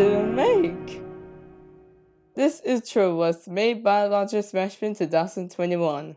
to make. This intro was made by Launcher Smashman 2021.